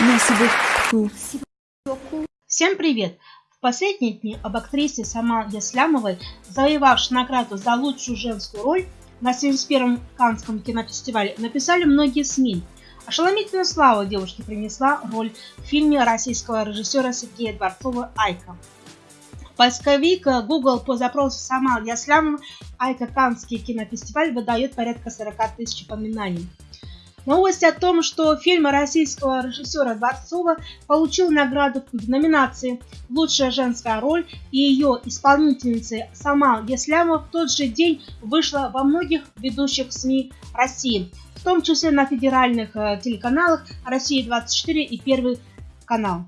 Merci beaucoup. Всем привет! В последние дни об актрисе Самал Яслямовой, завоевавшей награду за лучшую женскую роль на 71-м Каннском кинофестивале, написали многие СМИ. Ошеломительную славу девушке принесла роль в фильме российского режиссера Сергея Дворцова «Айка». Поисковик Google по запросу Самал Яслямова «Айка Каннский кинофестиваль» выдает порядка 40 тысяч упоминаний. Новость о том, что фильм российского режиссера Дворцова получил награду в номинации «Лучшая женская роль» и ее исполнительницы Самал Яслямова в тот же день вышла во многих ведущих СМИ России, в том числе на федеральных э, телеканалах «Россия-24» и «Первый канал».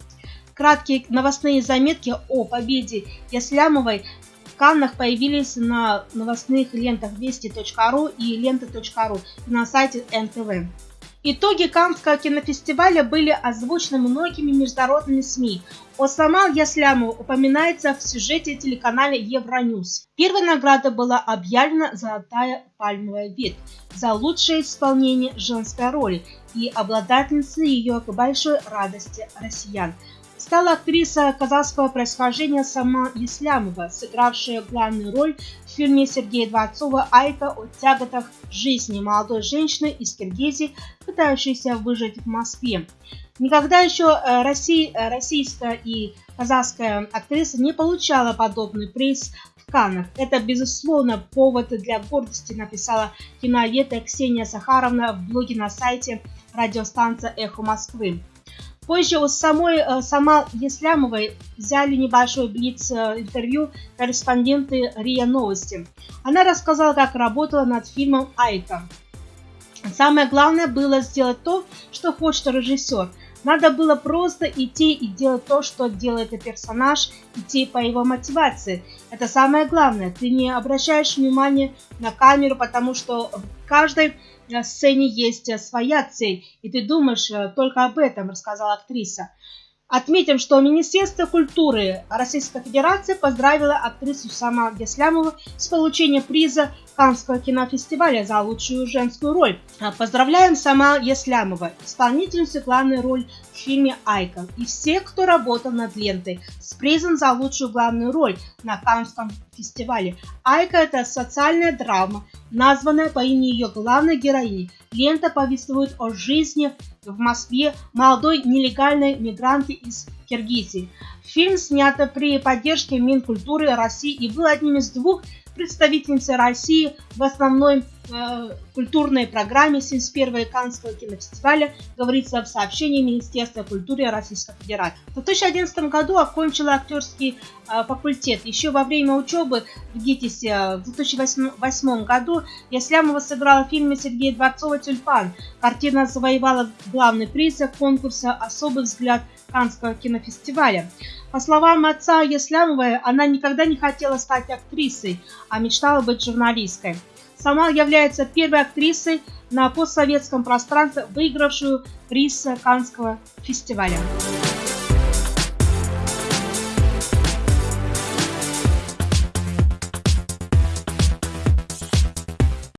Краткие новостные заметки о победе Яслямовой в Каннах появились на новостных лентах вести.ру и лента.ру на сайте НТВ. Итоги Каннского кинофестиваля были озвучены многими международными СМИ. О Самал Яслямову упоминается в сюжете телеканала Евроньюз. Первой наградой была объявлена «Золотая пальмовая ветвь» за лучшее исполнение женской роли и обладательницей ее к большой радости россиян стала актриса казахского происхождения Сама Ислямова, сыгравшая главную роль в фильме Сергея Дворцова «Айка о тяготах жизни» молодой женщины из Киргизии, пытающейся выжить в Москве. Никогда еще э, Россия, э, российская и казахская актриса не получала подобный приз в Каннах. Это, безусловно, повод для гордости, написала киновед Ксения Сахаровна в блоге на сайте радиостанция «Эхо Москвы». Позже у самой э, сама Еслямовой взяли небольшой блиц э, корреспонденты РИА Новости. Она рассказала, как работала над фильмом «Айка». Самое главное было сделать то, что хочет режиссер. Надо было просто идти и делать то, что делает персонаж, идти по его мотивации. Это самое главное. Ты не обращаешь внимания на камеру, потому что в каждой э, сцене есть э, своя цель, и ты думаешь э, только об этом, рассказала актриса. Отметим, что Министерство культуры Российской Федерации поздравило актрису Сама Геслямову с получением приза Каннского кинофестиваля за лучшую женскую роль. А, Поздравляем Сама Еслямова, исполнительницу главной роли в фильме «Айка» и всех, кто работал над лентой с призом за лучшую главную роль на Каннском фестивале. «Айка» — это социальная драма, названная по имени ее главной героини. Лента повествует о жизни в Москве молодой нелегальной мигрантки из Киргизии. Фильм снят при поддержке Минкультуры России и был одним из двух представительницы России в основной э, культурной программе 71-го Каннского кинофестиваля, говорится в сообщении Министерства культуры Российской Федерации. В 2011 году окончила актерский э, факультет. Еще во время учебы в ГИТИСе в 2008 году Яслямова сыграла в фильме Сергея Дворцова «Тюльпан». Картина завоевала главный приз конкурса «Особый взгляд» Каннского кинофестиваля. По словам отца Яслямовой, она никогда не хотела стать актрисой, а мечтала быть журналисткой. Сама является первой актрисой на постсоветском пространстве, выигравшую приз Каннского фестиваля.